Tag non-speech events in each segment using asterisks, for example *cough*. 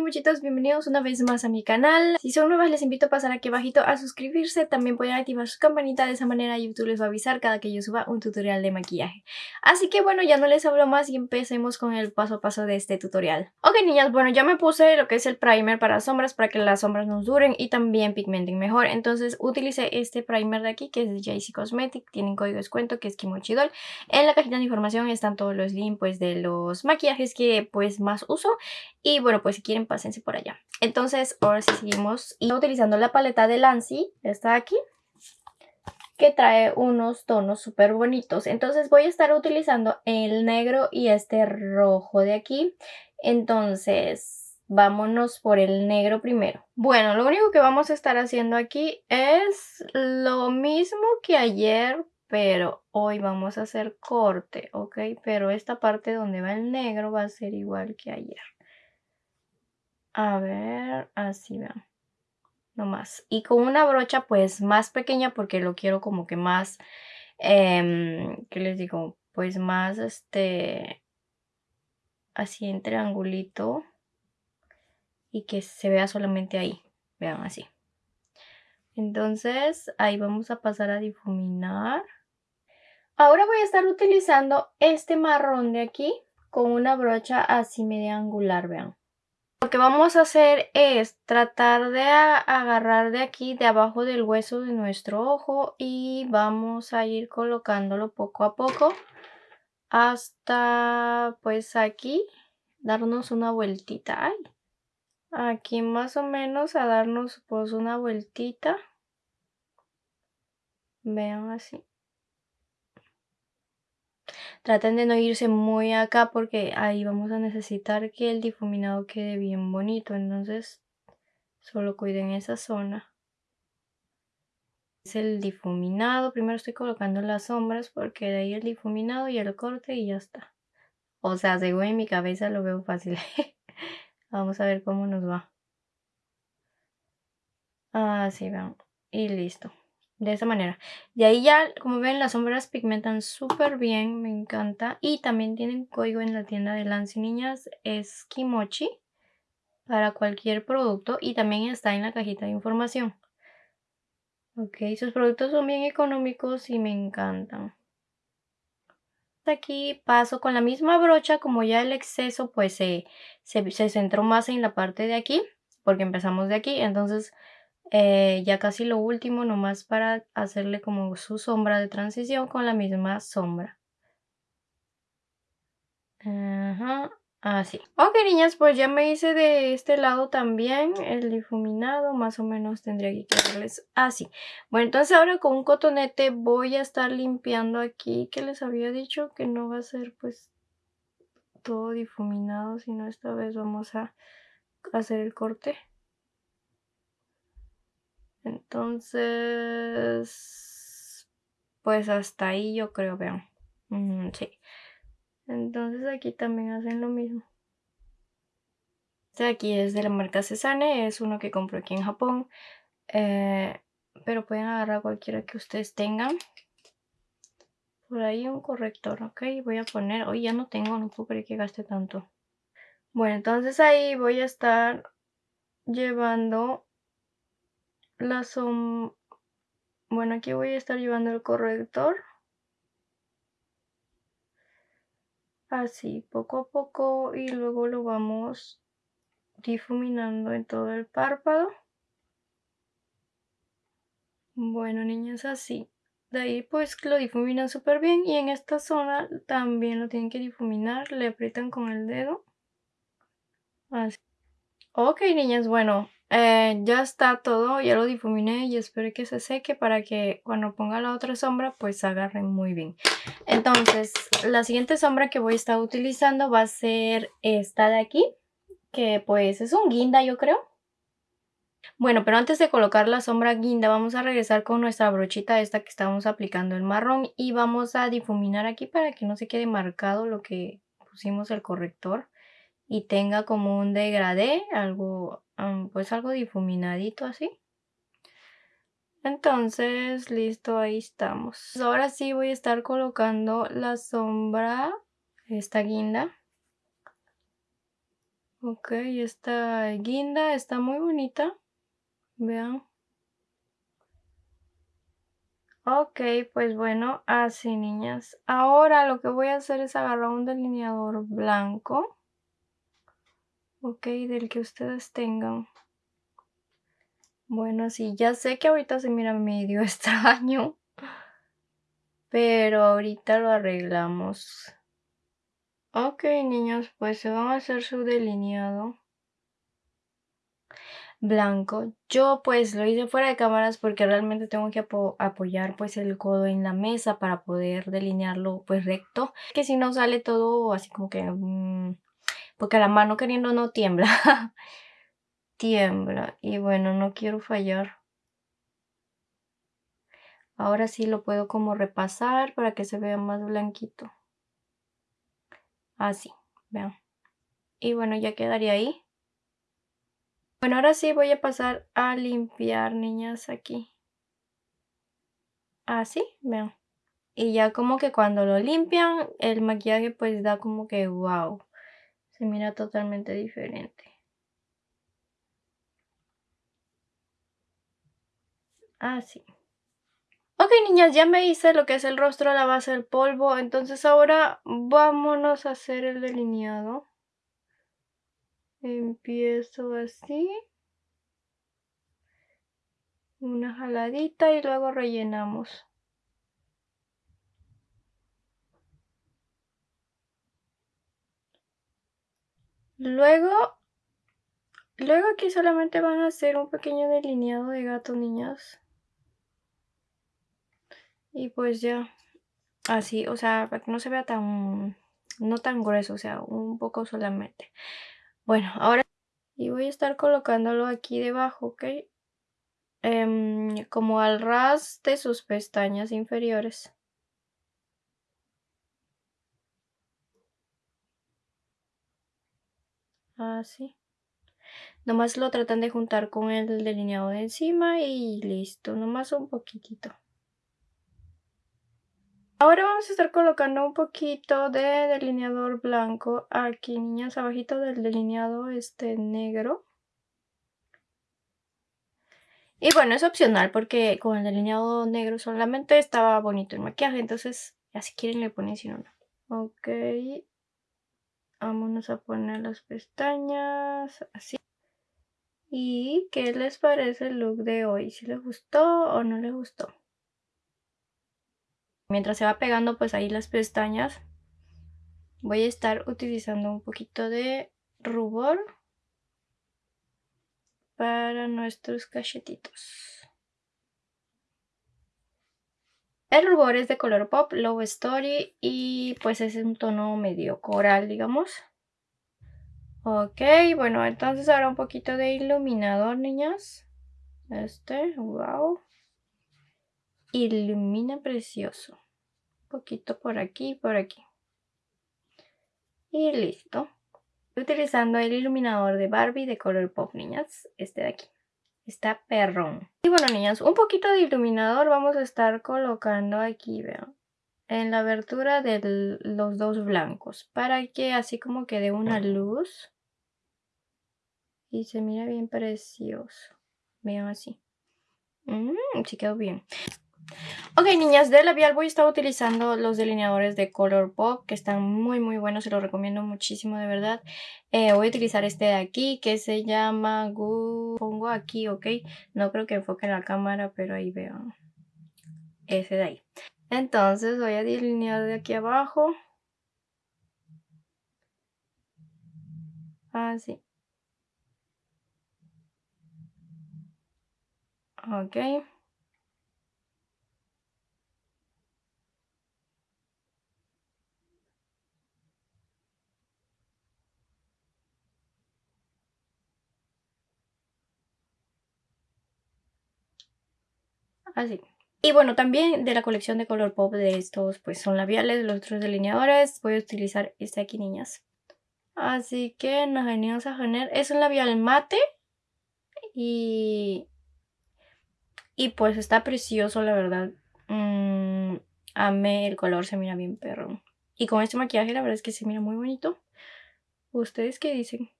muchitos, bienvenidos una vez más a mi canal. Si son nuevas les invito a pasar aquí abajito a suscribirse, también pueden activar su campanita, de esa manera YouTube les va a avisar cada que yo suba un tutorial de maquillaje. Así que bueno, ya no les hablo más y empecemos con el paso a paso de este tutorial. Ok niñas, bueno ya me puse lo que es el primer para sombras para que las sombras nos duren y también pigmenten mejor. Entonces utilicé este primer de aquí que es de JC Cosmetic, tienen código de descuento que es Kimochidol. En la cajita de información están todos los links pues, de los maquillajes que pues más uso y bueno, pues si quieren pásense por allá. Entonces, ahora sí seguimos y utilizando la paleta de Lancy, esta aquí, que trae unos tonos súper bonitos. Entonces voy a estar utilizando el negro y este rojo de aquí. Entonces, vámonos por el negro primero. Bueno, lo único que vamos a estar haciendo aquí es lo mismo que ayer, pero hoy vamos a hacer corte, ¿ok? Pero esta parte donde va el negro va a ser igual que ayer. A ver, así vean. No más. Y con una brocha pues más pequeña porque lo quiero como que más, eh, ¿qué les digo? Pues más este, así en triangulito y que se vea solamente ahí. Vean así. Entonces ahí vamos a pasar a difuminar. Ahora voy a estar utilizando este marrón de aquí con una brocha así media angular, vean. Lo que vamos a hacer es tratar de agarrar de aquí, de abajo del hueso de nuestro ojo y vamos a ir colocándolo poco a poco hasta pues aquí darnos una vueltita. aquí más o menos a darnos pues una vueltita. Vean así. Traten de no irse muy acá porque ahí vamos a necesitar que el difuminado quede bien bonito. Entonces solo cuiden esa zona. Es el difuminado. Primero estoy colocando las sombras porque de ahí el difuminado y el corte y ya está. O sea, según en mi cabeza lo veo fácil. *laughs* Vamos a ver cómo nos va. Así van. Y listo de esa manera. De ahí ya, como ven, las sombras pigmentan súper bien, me encanta. Y también tienen código en la tienda de Lance Niñas, es Kimochi, para cualquier producto. Y también está en la cajita de información. Ok, sus productos son bien económicos y me encantan. Aquí paso con la misma brocha, como ya el exceso pues se, se, se centró más en la parte de aquí, porque empezamos de aquí, entonces eh, ya casi lo último, nomás para hacerle como su sombra de transición con la misma sombra. Así. Ok, niñas, pues ya me hice de este lado también el difuminado. Más o menos tendría que quedarles así. Bueno, entonces ahora con un cotonete voy a estar limpiando aquí. Que les había dicho que no va a ser pues todo difuminado, sino esta vez vamos a hacer el corte. Entonces, pues hasta ahí yo creo, vean. sí. Entonces aquí también hacen lo mismo. Este aquí es de la marca Cesane, es uno que compro aquí en Japón. Eh, pero pueden agarrar cualquiera que ustedes tengan. Por ahí un corrector, ok. Voy a poner, hoy ya no tengo, no puedo creer que gaste tanto. Bueno, entonces ahí voy a estar llevando la som... Bueno, aquí voy a estar llevando el corrector. Así, poco a poco y luego lo vamos difuminando en todo el párpado. Bueno, niñas, así. De ahí pues lo difuminan súper bien y en esta zona también lo tienen que difuminar. Le aprietan con el dedo. Así. Ok, niñas, bueno, eh, ya está todo, ya lo difuminé y espero que se seque para que cuando ponga la otra sombra pues agarre muy bien. Entonces, la siguiente sombra que voy a estar utilizando va a ser esta de aquí, que pues es un guinda yo creo. Bueno, pero antes de colocar la sombra guinda vamos a regresar con nuestra brochita esta que estamos aplicando el marrón y vamos a difuminar aquí para que no se quede marcado lo que pusimos el corrector y tenga como un degradé, algo pues algo difuminadito así. Entonces, listo, ahí estamos. Ahora sí voy a estar colocando la sombra, esta guinda. Ok, esta guinda está muy bonita. Vean. Ok, pues bueno, así niñas. Ahora lo que voy a hacer es agarrar un delineador blanco. Ok, del que ustedes tengan. Bueno, sí, ya sé que ahorita se mira medio *laughs* extraño. Pero ahorita lo arreglamos. Ok, niños, pues se van a hacer su delineado blanco. Yo pues lo hice fuera de cámaras porque realmente tengo que apoyar pues el codo en la mesa para poder delinearlo pues recto. Que si no sale todo así como que... Mm, porque la mano queriendo no tiembla. *laughs* tiembla. Y bueno, no quiero fallar. Ahora sí lo puedo como repasar para que se vea más blanquito. Así, vean. Y bueno, ya quedaría ahí. Bueno, ahora sí voy a pasar a limpiar, niñas, aquí. Así, vean. Y ya como que cuando lo limpian, el maquillaje pues da como que wow. Mira totalmente diferente. Así. Ok, niñas, ya me hice lo que es el rostro a la base del polvo. Entonces ahora vámonos a hacer el delineado. Empiezo así. Una jaladita y luego rellenamos. Luego, luego aquí solamente van a hacer un pequeño delineado de gato, niñas. Y pues ya, así, o sea, para que no se vea tan, no tan grueso, o sea, un poco solamente. Bueno, ahora y voy a estar colocándolo aquí debajo, ¿ok? Em, como al ras de sus pestañas inferiores. Así. Nomás lo tratan de juntar con el delineado de encima y listo, nomás un poquitito. Ahora vamos a estar colocando un poquito de delineador blanco aquí, niñas, abajito del delineado este negro. Y bueno, es opcional porque con el delineado negro solamente estaba bonito el maquillaje, entonces ya si quieren le ponen si no, no. Ok, vámonos a poner las pestañas así. ¿Y qué les parece el look de hoy? ¿Si les gustó o no les gustó? Mientras se va pegando pues ahí las pestañas, voy a estar utilizando un poquito de rubor para nuestros cachetitos. El rubor es de color pop, Low Story y pues es un tono medio coral, digamos. Ok, bueno, entonces ahora un poquito de iluminador, niñas. Este, wow ilumina precioso. Un poquito por aquí y por aquí. Y listo. Utilizando el iluminador de Barbie de color pop, niñas. Este de aquí. Está perrón. Y bueno, niñas, un poquito de iluminador vamos a estar colocando aquí, vean. En la abertura de los dos blancos. Para que así como quede una luz. Y se mira bien precioso. Vean así. Mmm, sí quedó bien. Ok, niñas, de labial voy a estar utilizando los delineadores de Color Pop, que están muy muy buenos, se los recomiendo muchísimo, de verdad. Eh, voy a utilizar este de aquí, que se llama Gu... Pongo aquí, ok. No creo que enfoque en la cámara, pero ahí veo. Ese de ahí. Entonces voy a delinear de aquí abajo. Así. Ok. Así. Y bueno, también de la colección de color pop de estos, pues son labiales, los otros delineadores. Voy a utilizar este aquí, niñas. Así que nos venimos a poner. Es un labial mate. Y... Y pues está precioso, la verdad. Mm, amé el color, se mira bien perro. Y con este maquillaje la verdad es que se mira muy bonito. ¿Ustedes qué dicen?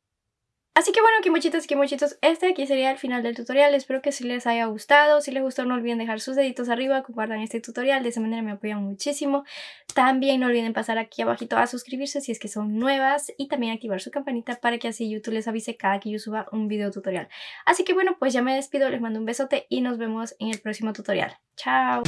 Así que bueno, kimochitos y kimochitos, este aquí sería el final del tutorial. Espero que si les haya gustado. Si les gustó, no olviden dejar sus deditos arriba, compartan este tutorial. De esa manera me apoyan muchísimo. También no olviden pasar aquí abajito a suscribirse si es que son nuevas. Y también activar su campanita para que así YouTube les avise cada que yo suba un video tutorial. Así que bueno, pues ya me despido. Les mando un besote y nos vemos en el próximo tutorial. ¡Chao!